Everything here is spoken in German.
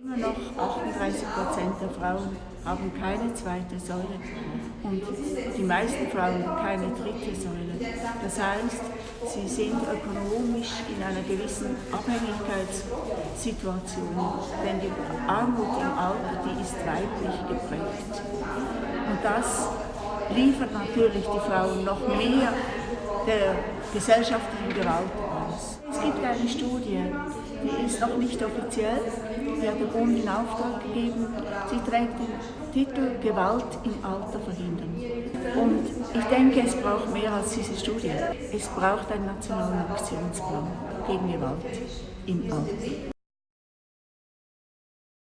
Immer noch 38 Prozent der Frauen haben keine zweite Säule und die meisten Frauen keine dritte Säule. Das heißt, sie sind ökonomisch in einer gewissen Abhängigkeitssituation, denn die Armut im Alter, die ist weiblich geprägt. Und das liefert natürlich die Frauen noch mehr der gesellschaftlichen Gewalt aus. Es gibt eine Studie, die ist noch nicht offiziell, die hat der Bund in Auftrag gegeben. Sie trägt den Titel Gewalt im Alter verhindern. Und ich denke, es braucht mehr als diese Studie. Es braucht einen nationalen Aktionsplan gegen Gewalt im Alter.